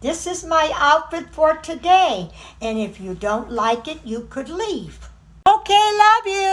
This is my outfit for today. And if you don't like it, you could leave. Okay, love you.